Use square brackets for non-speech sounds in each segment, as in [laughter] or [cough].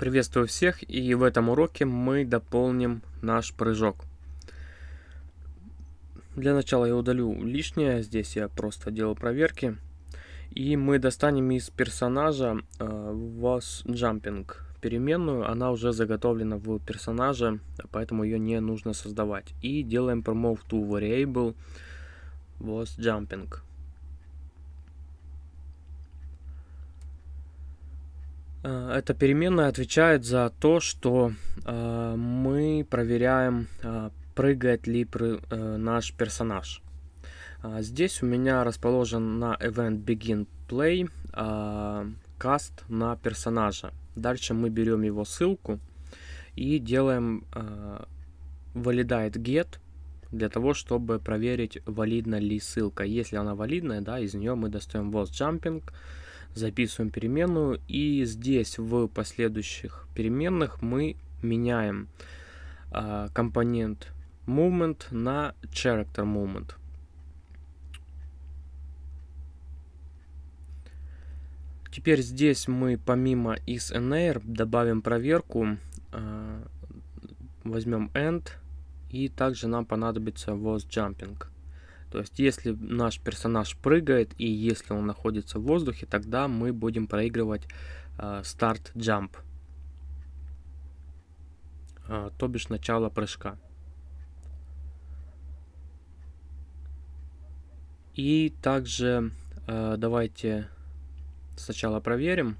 Приветствую всех и в этом уроке мы дополним наш прыжок. Для начала я удалю лишнее, здесь я просто делал проверки. И мы достанем из персонажа э, was jumping переменную, она уже заготовлена в персонаже, поэтому ее не нужно создавать. И делаем promote to variable was jumping. Эта переменная отвечает за то, что э, мы проверяем, э, прыгает ли э, наш персонаж. Э, здесь у меня расположен на event begin play э, каст на персонажа. Дальше мы берем его ссылку и делаем э, validate get для того, чтобы проверить, валидна ли ссылка. Если она валидная, да, из нее мы достаем was jumping, записываем переменную, и здесь в последующих переменных мы меняем э, компонент movement на character movement. Теперь здесь мы помимо isNair добавим проверку, э, возьмем end, и также нам понадобится was jumping. То есть, если наш персонаж прыгает и если он находится в воздухе, тогда мы будем проигрывать э, start jump, э, то бишь начало прыжка. И также э, давайте сначала проверим.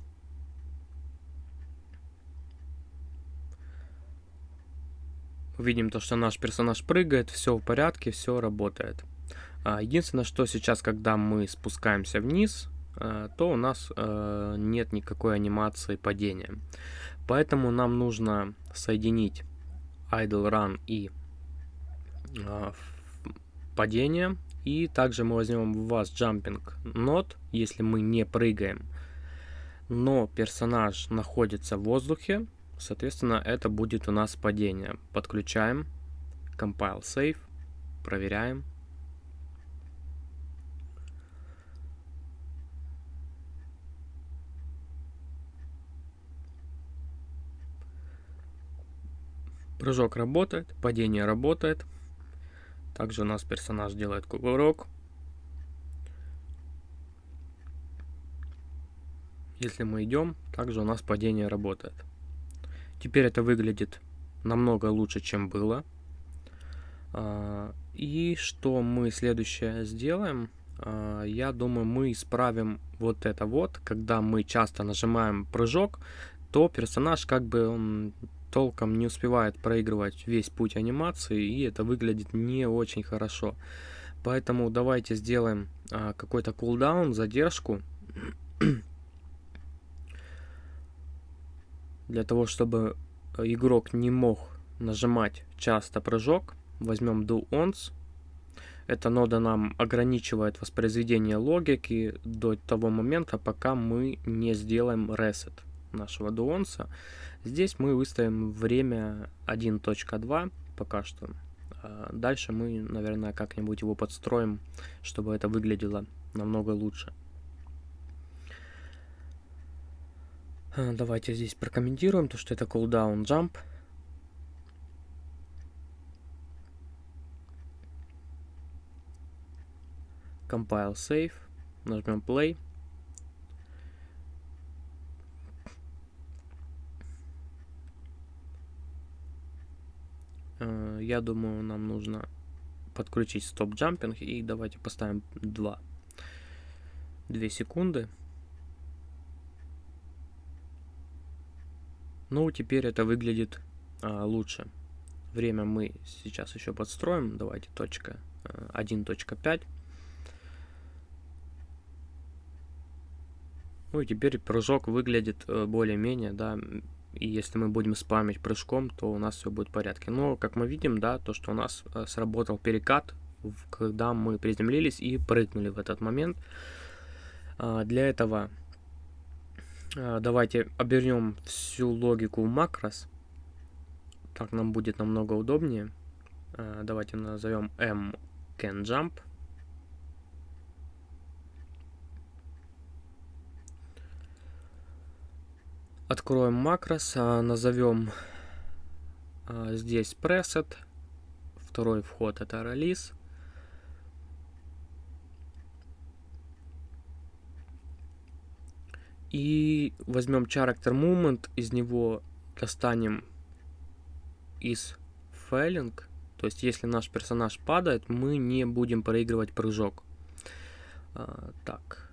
Видим то, что наш персонаж прыгает, все в порядке, все работает. А, единственное, что сейчас, когда мы спускаемся вниз, э, то у нас э, нет никакой анимации падения. Поэтому нам нужно соединить idle run и падение. И также мы возьмем в вас jumping not, если мы не прыгаем, но персонаж находится в воздухе, соответственно, это будет у нас падение. Подключаем, compile save, проверяем. Прыжок работает, падение работает. Также у нас персонаж делает кувырок. Если мы идем, также у нас падение работает. Теперь это выглядит намного лучше, чем было. А, и что мы следующее сделаем? А, я думаю, мы исправим вот это вот. Когда мы часто нажимаем прыжок, то персонаж как бы он толком не успевает проигрывать весь путь анимации, и это выглядит не очень хорошо. Поэтому давайте сделаем а, какой-то кулдаун, задержку. [clears throat] Для того, чтобы игрок не мог нажимать часто прыжок, возьмем do once. Эта нода нам ограничивает воспроизведение логики до того момента, пока мы не сделаем reset нашего дуонса. Здесь мы выставим время 1.2 пока что. А дальше мы, наверное, как-нибудь его подстроим, чтобы это выглядело намного лучше. А, давайте здесь прокомментируем то, что это cooldown jump. Compile save. Нажмем play. Э, я думаю, нам нужно подключить стоп-джампинг. И давайте поставим 2. 2 секунды. Ну, теперь это выглядит а, лучше. Время мы сейчас еще подстроим. Давайте точка 1.5. Э, ну и теперь прыжок выглядит э, более-менее, да, и если мы будем спамить прыжком, то у нас все будет в порядке. Но, как мы видим, да, то, что у нас э, сработал перекат, когда мы приземлились и прыгнули в этот момент. А, для этого а, давайте обернем всю логику макрос. Так нам будет намного удобнее. А, давайте назовем m can jump. Откроем макрос, а, назовем а, здесь preset. Второй вход это релиз. И возьмем character movement, из него достанем из failing. То есть, если наш персонаж падает, мы не будем проигрывать прыжок. А, так.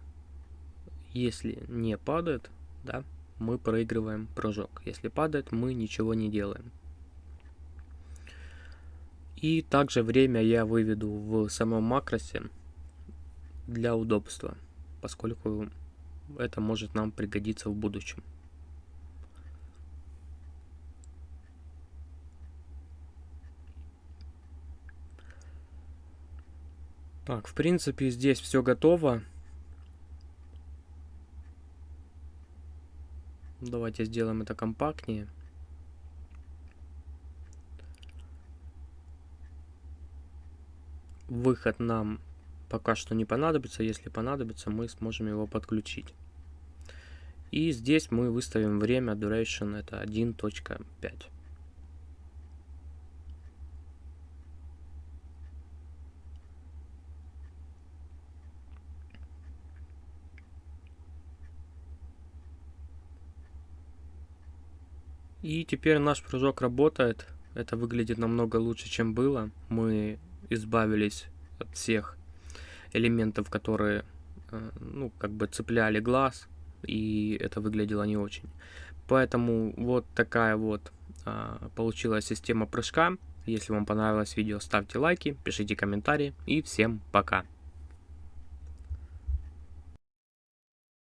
Если не падает, да, мы проигрываем прыжок. Если падает, мы ничего не делаем. И также время я выведу в самом макросе для удобства, поскольку это может нам пригодиться в будущем. Так, в принципе, здесь все готово. Давайте сделаем это компактнее. Выход нам пока что не понадобится. Если понадобится, мы сможем его подключить. И здесь мы выставим время duration это 1.5. И теперь наш прыжок работает. Это выглядит намного лучше, чем было. Мы избавились от всех элементов, которые, э, ну, как бы цепляли глаз, и это выглядело не очень. Поэтому вот такая вот а, получилась система прыжка. Если вам понравилось видео, ставьте лайки, пишите комментарии и всем пока.